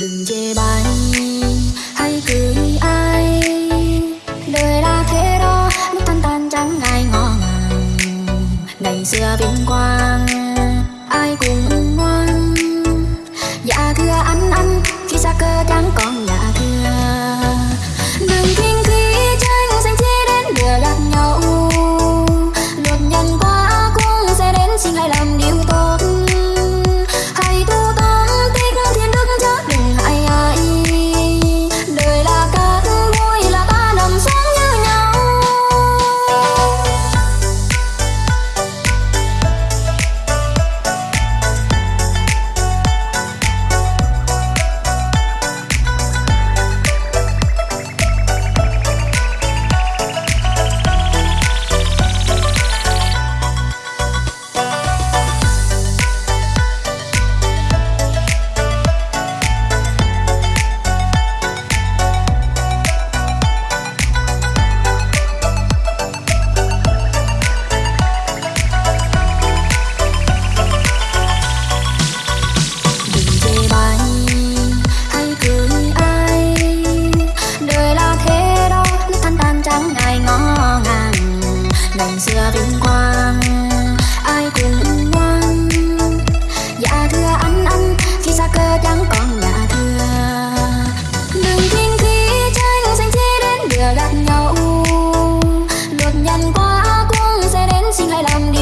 đừng chê bai hay cười ai. Đời đã thế đó lúc tan tan chẳng ai ngó ngày xưa vinh quang, ai cũng ngoan. Dạ thưa anh anh, khi xa cơ chẳng I'm.